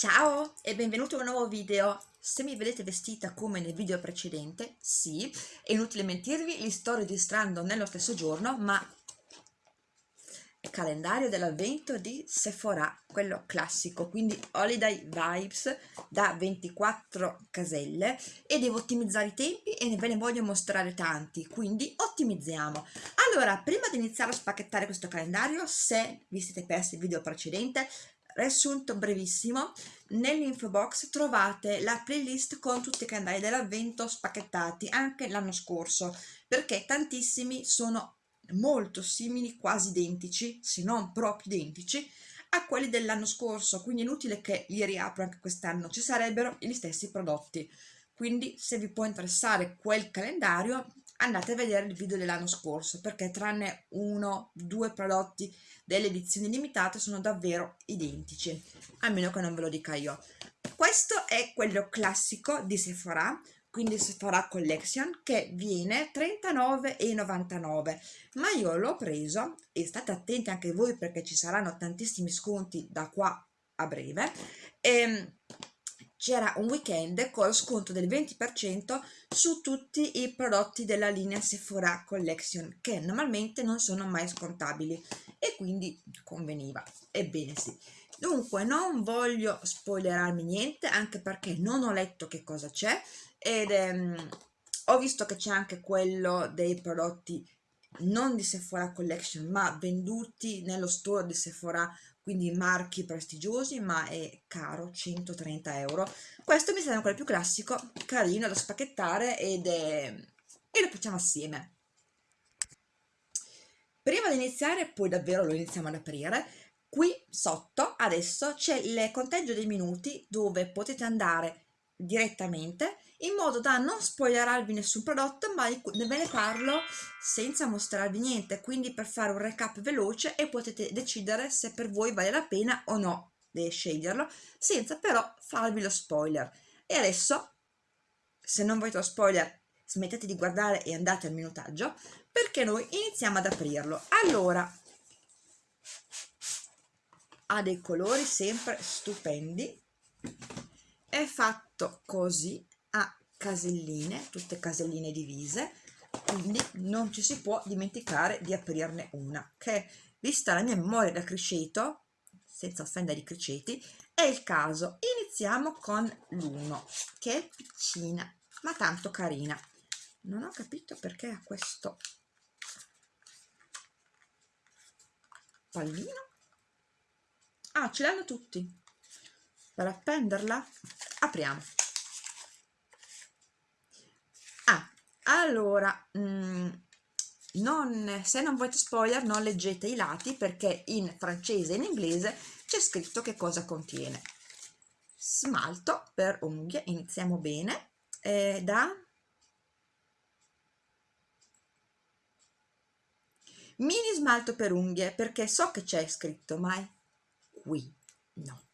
Ciao e benvenuto in un nuovo video. Se mi vedete vestita come nel video precedente, sì, è inutile mentirvi, li sto registrando nello stesso giorno, ma è calendario dell'avvento di Sephora, quello classico, quindi Holiday Vibes da 24 caselle e devo ottimizzare i tempi e ve ne voglio mostrare tanti, quindi ottimizziamo. Allora, prima di iniziare a spacchettare questo calendario, se vi siete persi il video precedente, riassunto brevissimo nell'info box trovate la playlist con tutti i calendari dell'avvento spacchettati anche l'anno scorso perché tantissimi sono molto simili quasi identici se non proprio identici a quelli dell'anno scorso. Quindi è inutile che li riapro anche quest'anno ci sarebbero gli stessi prodotti. Quindi se vi può interessare quel calendario andate a vedere il video dell'anno scorso perché tranne uno due prodotti delle edizioni limitate sono davvero identici a meno che non ve lo dica io. Questo è quello classico di Sephora quindi Sephora Collection che viene 39,99 ma io l'ho preso e state attenti anche voi perché ci saranno tantissimi sconti da qua a breve ehm, c'era un weekend con sconto del 20% su tutti i prodotti della linea Sephora Collection che normalmente non sono mai scontabili e quindi conveniva, ebbene sì. Dunque non voglio spoilerarmi niente anche perché non ho letto che cosa c'è ed ehm, ho visto che c'è anche quello dei prodotti non di Sephora Collection ma venduti nello store di Sephora quindi marchi prestigiosi ma è caro 130 euro. Questo mi sembra quello più classico carino da spacchettare ed è e lo facciamo assieme. Prima di iniziare poi davvero lo iniziamo ad aprire qui sotto adesso c'è il conteggio dei minuti dove potete andare direttamente in modo da non spoilerarvi nessun prodotto ma ve ne parlo senza mostrarvi niente. Quindi per fare un recap veloce e potete decidere se per voi vale la pena o no di sceglierlo senza però farvi lo spoiler. E adesso se non volete lo spoiler smettete di guardare e andate al minutaggio perché noi iniziamo ad aprirlo. Allora ha dei colori sempre stupendi. È fatto così caselline tutte caselline divise. Quindi non ci si può dimenticare di aprirne una che vista la mia memoria da criceto senza offendere i criceti è il caso. Iniziamo con l'1 che è piccina ma tanto carina. Non ho capito perché ha questo pallino. Ah ce l'hanno tutti. Per appenderla apriamo ah allora mm, non, se non volete spoiler non leggete i lati perché in francese e in inglese c'è scritto che cosa contiene. Smalto per unghie iniziamo bene. Eh, da? Mini smalto per unghie perché so che c'è scritto ma è qui no.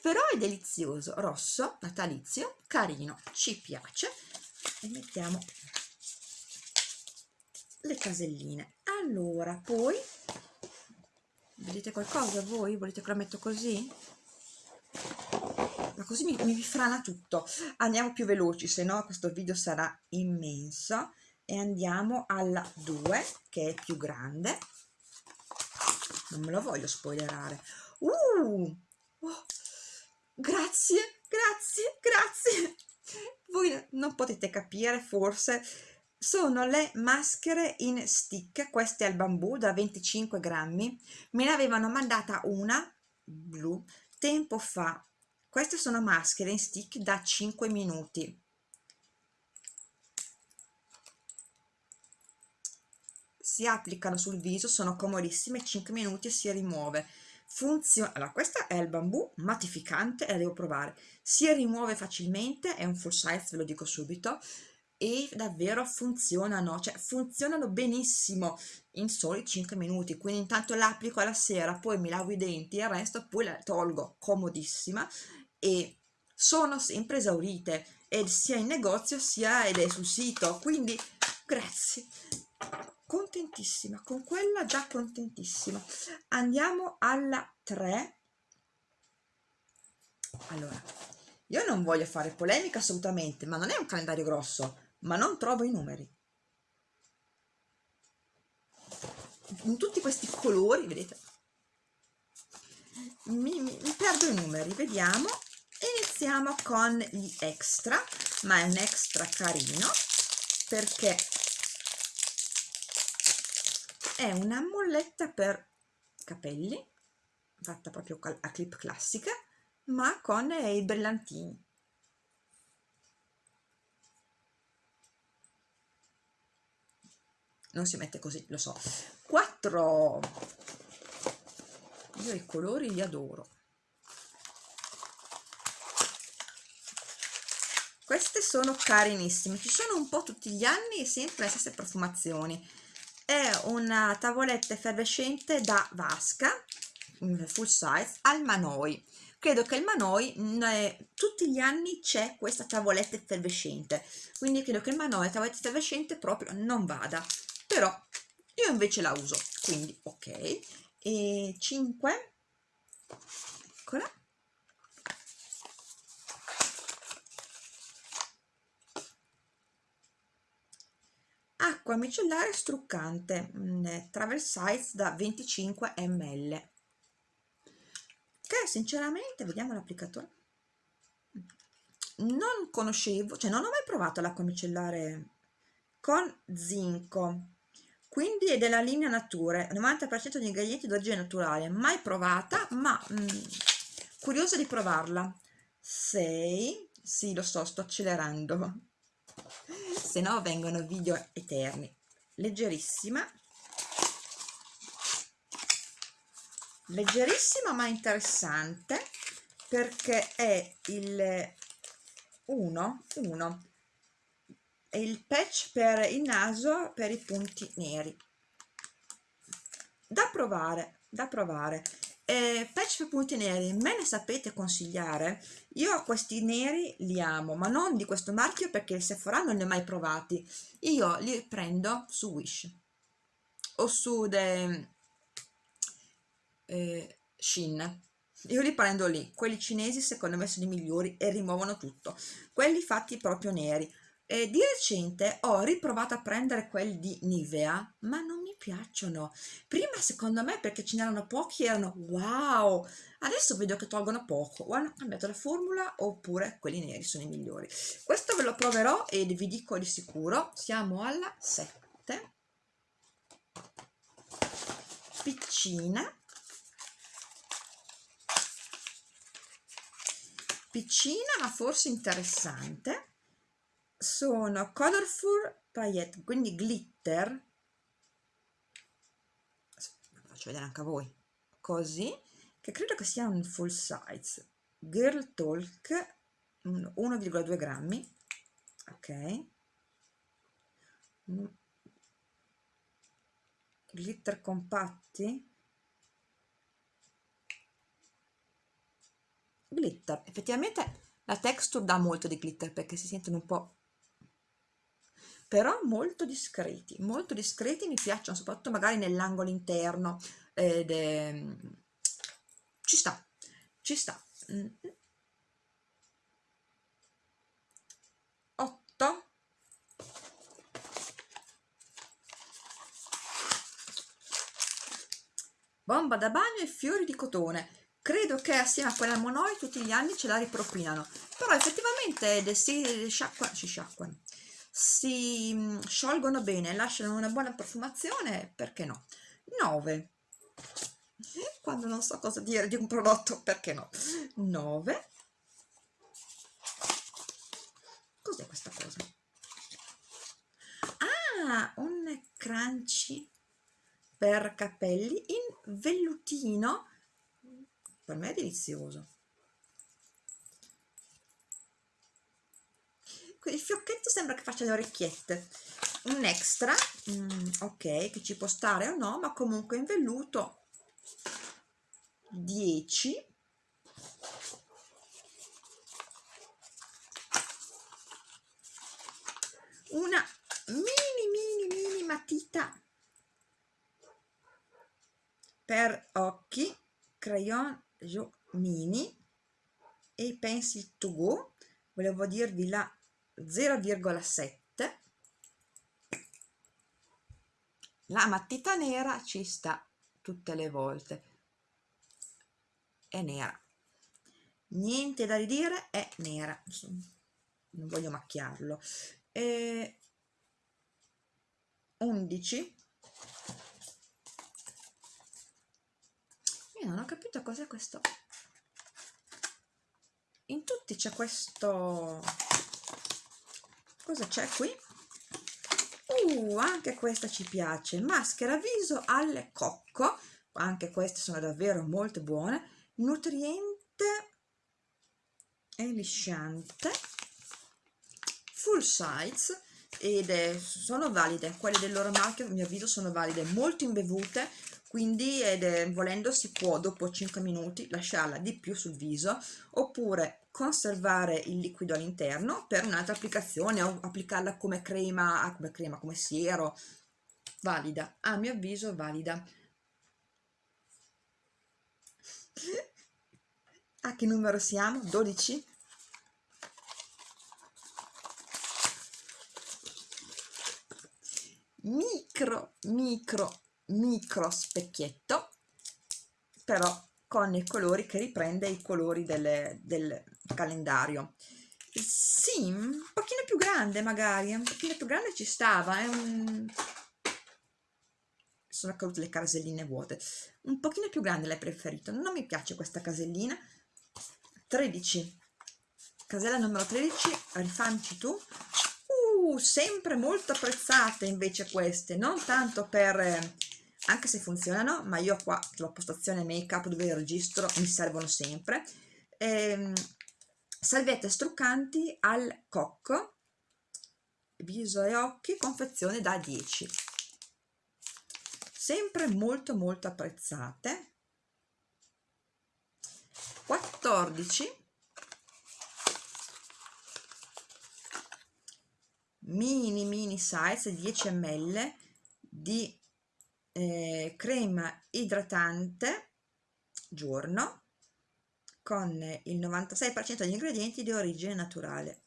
Però è delizioso rosso natalizio carino ci piace. E mettiamo le caselline. Allora poi vedete qualcosa voi? Volete che lo metto così? Ma così mi, mi frana tutto. Andiamo più veloci se no questo video sarà immenso. E andiamo alla 2 che è più grande. Non me lo voglio spoilerare. Uh, oh, grazie grazie grazie. Voi non potete capire forse sono le maschere in stick queste al bambù da 25 grammi. Me ne avevano mandata una blu tempo fa. Queste sono maschere in stick da 5 minuti. Si applicano sul viso sono comodissime 5 minuti e si rimuove. Funziona allora questa è il bambù mattificante e la devo provare. Si rimuove facilmente è un full size ve lo dico subito e davvero funzionano cioè funzionano benissimo in soli 5 minuti. Quindi intanto l'applico alla sera poi mi lavo i denti e il resto poi la tolgo comodissima. E sono sempre esaurite sia in negozio sia sul sito. Quindi grazie. Contentissima con quella già contentissima. Andiamo alla 3 allora io non voglio fare polemica assolutamente ma non è un calendario grosso ma non trovo i numeri. In tutti questi colori vedete mi, mi, mi perdo i numeri vediamo. Iniziamo con gli extra ma è un extra carino perché è una molletta per capelli fatta proprio a clip classica ma con i brillantini non si mette così lo so. 4 io i colori li adoro. Queste sono carinissime. Ci sono un po' tutti gli anni sempre le stesse profumazioni. È una tavoletta effervescente da vasca full size al Manoi. Credo che il Manoi eh, tutti gli anni c'è questa tavoletta effervescente. Quindi credo che il Manoi la tavoletta effervescente proprio non vada però io invece la uso quindi ok. E 5 eccola. Acqua micellare struccante mm, travel size da 25 ml che sinceramente vediamo l'applicatore. Non conoscevo cioè non ho mai provato l'acqua micellare con zinco quindi è della linea Nature 90% di ingredienti d'origine naturale mai provata ma mh, mm, curiosa di provarla. 6 sì lo so sto accelerando. Se no vengono video eterni. Leggerissima. Leggerissima ma interessante perché è il 1 1 è il patch per il naso per i punti neri. Da provare da provare. Eh, patch per punti neri me ne sapete consigliare? Io questi neri li amo ma non di questo marchio perché il Sephora non li ho mai provati. Io li prendo su Wish. O su de, eh, Shin io li prendo lì. Quelli cinesi secondo me sono i migliori e rimuovono tutto. Quelli fatti proprio neri eh, di recente ho riprovato a prendere quelli di Nivea, ma non mi piacciono. Prima secondo me perché ce n'erano pochi erano wow, adesso vedo che tolgono poco, o hanno cambiato la formula oppure quelli neri sono i migliori. Questo ve lo proverò e vi dico di sicuro, siamo alla 7. Piccina. Piccina ma forse interessante sono colorful paillette quindi glitter. Faccio vedere anche a voi. Così che credo che sia un full size. Girl talk 1,2 grammi. Ok. Glitter compatti. Glitter. Effettivamente la texture dà molto di glitter perché si sentono un po' però molto discreti, molto discreti, mi piacciono soprattutto magari nell'angolo interno, ed, eh, ci sta, ci sta. 8 bomba da bagno e fiori di cotone. Credo che assieme a quella monoi tutti gli anni ce la ripropinano. Però effettivamente si sciacquano, si sciacquano si mm, sciolgono bene, lasciano una buona profumazione, perché no? 9. Quando non so cosa dire di un prodotto, perché no? 9. Cos'è questa cosa? Ah, un crunchy per capelli in vellutino. Per me è delizioso. Il fiocchetto sembra che faccia le orecchiette. Un extra mm, ok che ci può stare o no ma comunque in velluto 10 una mini mini mini matita per occhi crayon mini. E Pencil to Go, volevo dirvi la 0,7 la matita nera ci sta tutte le volte. È nera. Niente da ridire è nera. Non voglio macchiarlo. E 11 io non ho capito cos'è questo. In tutti c'è questo cosa c'è qui? Uh anche questa ci piace. Maschera viso al cocco. Anche queste sono davvero molto buone. Nutriente e lisciante. Full size. Ed è, sono valide. Quelle del loro marchio a mio avviso sono valide. Molto imbevute. Quindi è, volendo si può dopo 5 minuti lasciarla di più sul viso. Oppure conservare il liquido all'interno per un'altra applicazione o applicarla come crema, ah, come crema, come siero valida, a mio avviso valida a che numero siamo? 12? micro micro micro specchietto però con i colori che riprende i colori delle, del calendario. Sì, un pochino più grande magari un pochino più grande ci stava è un sono cadute le caselline vuote. Un pochino più grande l'hai preferito? Non mi piace questa casellina. 13 casella numero 13 rifamci tu. Uh, sempre molto apprezzate invece queste non tanto per anche se funzionano ma io qua sulla postazione make up dove registro mi servono sempre. Ehm, salviette struccanti al cocco viso e occhi confezione da 10 sempre molto molto apprezzate. 14 mini mini size 10 ml di eh, crema idratante giorno con il 96% degli ingredienti di origine naturale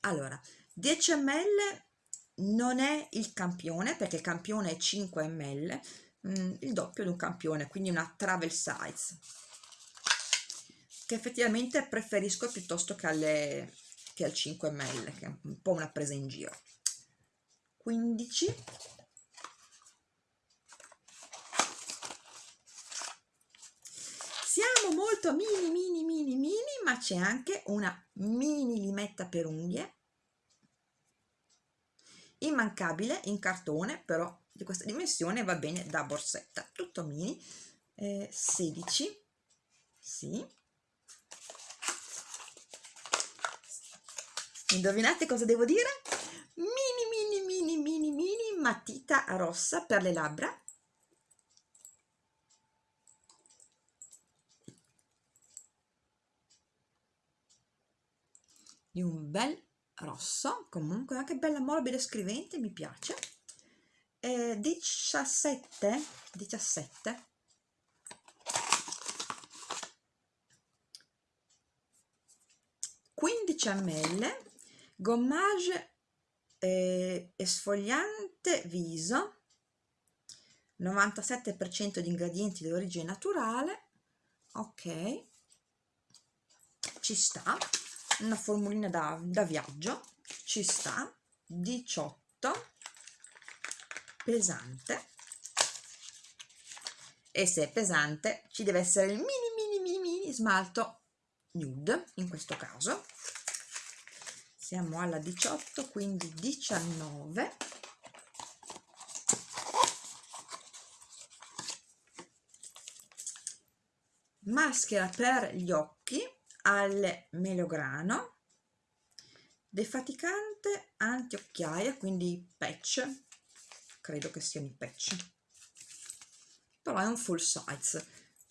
allora 10 ml non è il campione perché il campione è 5 ml Mm, il doppio di un campione, quindi una travel size, che effettivamente preferisco piuttosto che, alle, che al 5 ml, che è un po' una presa in giro. 15 siamo molto mini mini mini mini ma c'è anche una mini limetta per unghie. Immancabile in cartone però di questa dimensione va bene da borsetta. Tutto mini. Eh, 16 sì. Indovinate cosa devo dire? Mini mini mini mini mini matita rossa per le labbra di un bel rosso comunque anche bella morbida e scrivente mi piace. Eh, 17 17 15 ml gommage eh, esfoliante viso. 97% di ingredienti di origine naturale. Ok. Ci sta una formulina da, da viaggio ci sta 18 pesante. E se è pesante ci deve essere il mini mini mini mini smalto nude in questo caso. Siamo alla 18 quindi 19 maschera per gli occhi al melograno defaticante anti-occhiaia quindi patch. Credo che siano i patch. Però è un full size.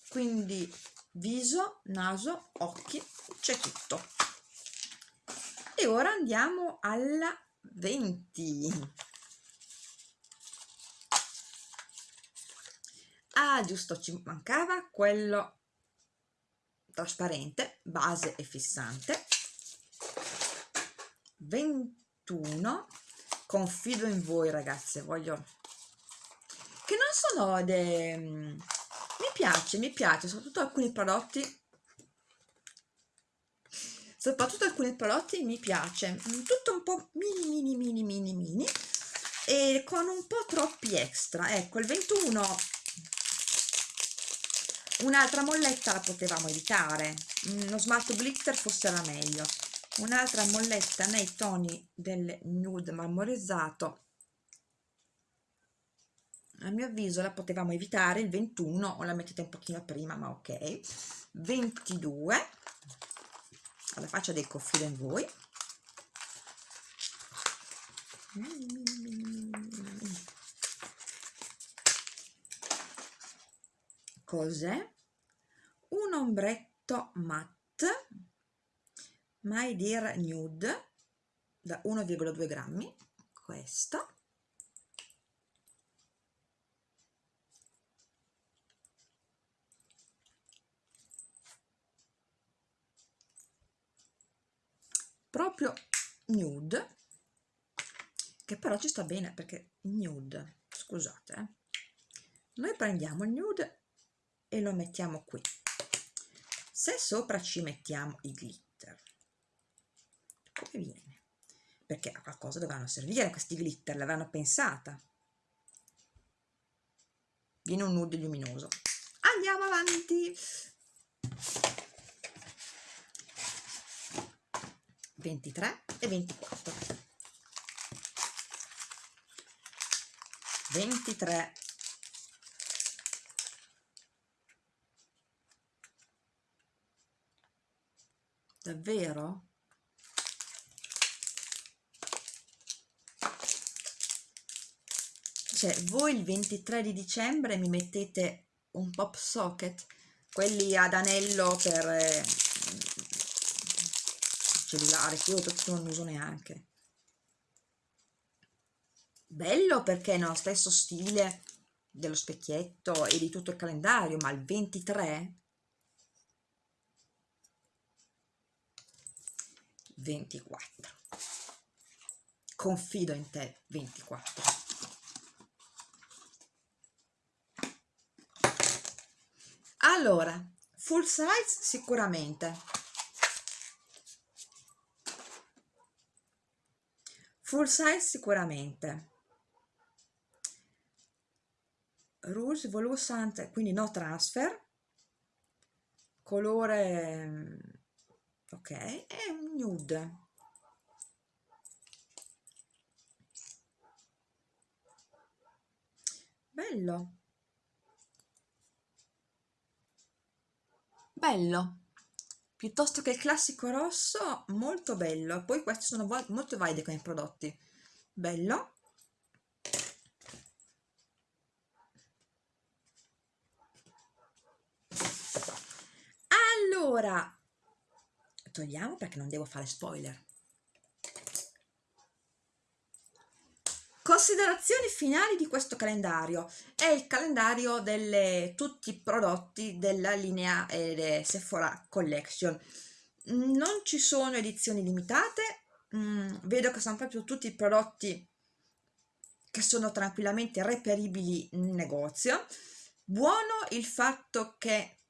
Quindi viso, naso, occhi, c'è tutto. E ora andiamo alla 20 ah giusto ci mancava quello trasparente base e fissante. 21 confido in voi ragazze voglio che non sono de... mi piace mi piace soprattutto alcuni prodotti soprattutto alcuni prodotti mi piace tutto un po' mini mini mini mini mini e con un po' troppi extra. Ecco il 21 un'altra molletta la potevamo evitare. Uno smalto glitter forse era meglio. Un'altra molletta nei toni del nude marmorizzato a mio avviso la potevamo evitare. Il 21 o la mettete un pochino prima ma ok. 22 alla faccia del confido in voi cos'è? un ombretto matte My Dear Nude da 1,2 grammi questo proprio nude che però ci sta bene perché nude scusate eh. noi prendiamo il nude e lo mettiamo qui. Se sopra ci mettiamo i glitter. Come viene? Perché a qualcosa dovranno servire questi glitter l'avranno pensata. Viene un nude luminoso. Andiamo avanti. 23 e 24 23 davvero? cioè voi il 23 di dicembre mi mettete un pop socket quelli ad anello per eh, cellulare che io non uso neanche bello perché nello stesso stile dello specchietto e di tutto il calendario ma il 23 24 confido in te 24 allora full size sicuramente. Full size sicuramente. Rouge volussant quindi no transfer. Colore ok è un nude. Bello. Bello. Piuttosto che il classico rosso molto bello. Poi questi sono molto validi come prodotti. Bello. Allora togliamo perché non devo fare spoiler Considerazioni finali di questo calendario. È il calendario di tutti i prodotti della linea eh, Sephora Collection. Non ci sono edizioni limitate, mm, vedo che sono proprio tutti i prodotti che sono tranquillamente reperibili in negozio. Buono il fatto che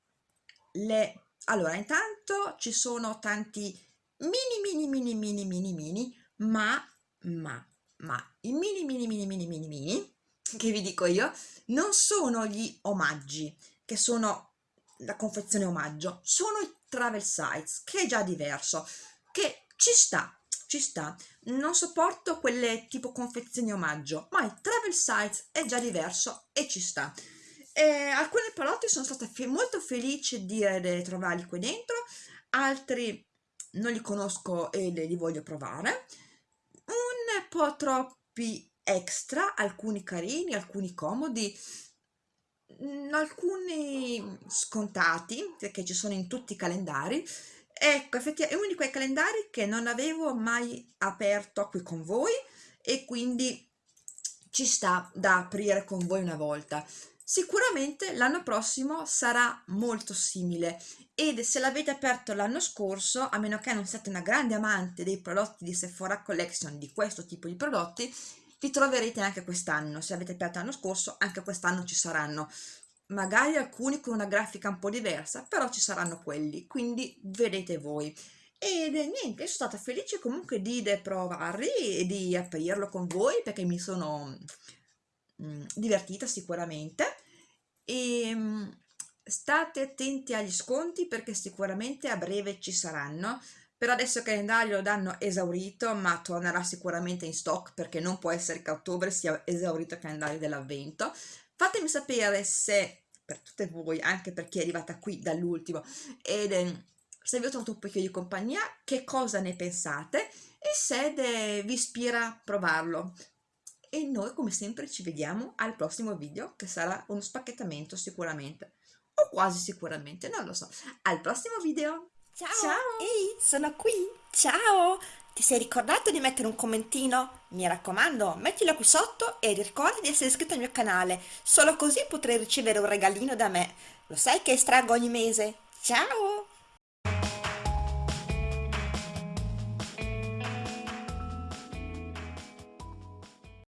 le... Allora, intanto ci sono tanti mini mini mini mini mini mini, ma, ma ma i mini mini mini mini mini mini che vi dico io non sono gli omaggi che sono la confezione omaggio sono i travel sites che è già diverso che ci sta ci sta non sopporto quelle tipo confezioni omaggio ma il travel sites è già diverso e ci sta e alcuni prodotti sono stata fe molto felice di, di trovarli qui dentro altri non li conosco e li voglio provare un po' troppi extra, alcuni carini, alcuni comodi, mm, alcuni scontati, perché ci sono in tutti i calendari. Ecco, effettivamente è uno di quei calendari che non avevo mai aperto qui con voi e quindi ci sta da aprire con voi una volta. Sicuramente l'anno prossimo sarà molto simile ed se l'avete aperto l'anno scorso, a meno che non siate una grande amante dei prodotti di Sephora Collection, di questo tipo di prodotti, li troverete anche quest'anno. Se avete aperto l'anno scorso, anche quest'anno ci saranno. Magari alcuni con una grafica un po' diversa, però ci saranno quelli, quindi vedete voi. Ed niente, sono stata felice comunque di provarli e di aprirlo con voi perché mi sono mh, divertita sicuramente e mh, state attenti agli sconti perché sicuramente a breve ci saranno. Per adesso il calendario lo danno esaurito ma tornerà sicuramente in stock perché non può essere che a ottobre sia esaurito il calendario dell'avvento. Fatemi sapere se per tutte voi anche per chi è arrivata qui dall'ultimo ed eh, se vi ho trovato un pochino di compagnia che cosa ne pensate e se vi ispira a provarlo e noi come sempre ci vediamo al prossimo video che sarà uno spacchettamento sicuramente o quasi sicuramente, non lo so. Al prossimo video! Ciao! Ciao! Ehi, sono qui! Ciao! Ti sei ricordato di mettere un commentino? Mi raccomando, mettilo qui sotto e ricorda di essere iscritto al mio canale, solo così potrai ricevere un regalino da me. Lo sai che estraggo ogni mese? Ciao!